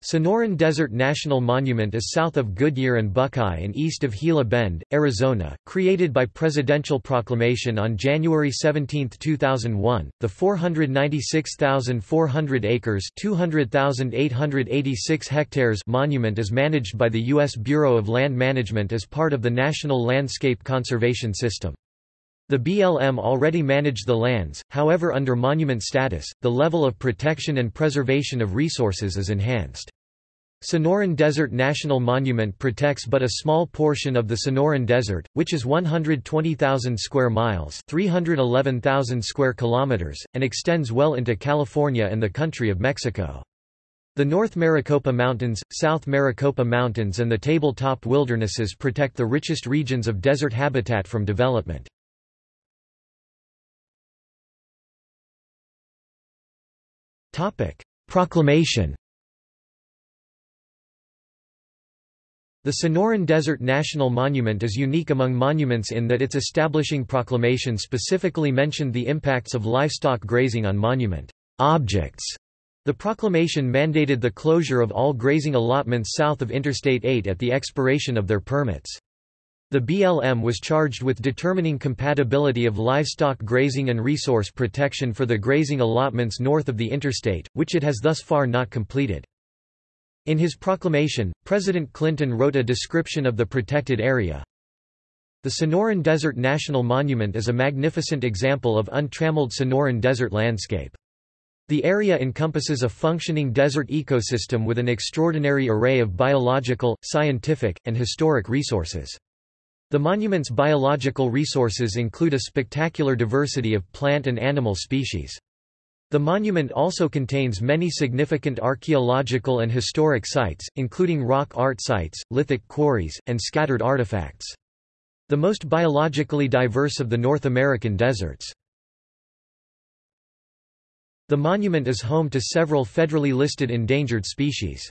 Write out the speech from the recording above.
Sonoran Desert National Monument is south of Goodyear and Buckeye and east of Gila Bend, Arizona. Created by presidential proclamation on January 17, 2001, the 496,400 acres (200,886 hectares) monument is managed by the U.S. Bureau of Land Management as part of the National Landscape Conservation System. The BLM already managed the lands, however under monument status, the level of protection and preservation of resources is enhanced. Sonoran Desert National Monument protects but a small portion of the Sonoran Desert, which is 120,000 square miles, 311,000 square kilometers, and extends well into California and the country of Mexico. The North Maricopa Mountains, South Maricopa Mountains and the tabletop wildernesses protect the richest regions of desert habitat from development. Proclamation The Sonoran Desert National Monument is unique among monuments in that its establishing proclamation specifically mentioned the impacts of livestock grazing on monument objects. The proclamation mandated the closure of all grazing allotments south of Interstate 8 at the expiration of their permits. The BLM was charged with determining compatibility of livestock grazing and resource protection for the grazing allotments north of the interstate, which it has thus far not completed. In his proclamation, President Clinton wrote a description of the protected area. The Sonoran Desert National Monument is a magnificent example of untrammeled Sonoran desert landscape. The area encompasses a functioning desert ecosystem with an extraordinary array of biological, scientific, and historic resources. The monument's biological resources include a spectacular diversity of plant and animal species. The monument also contains many significant archaeological and historic sites, including rock art sites, lithic quarries, and scattered artifacts. The most biologically diverse of the North American deserts. The monument is home to several federally listed endangered species.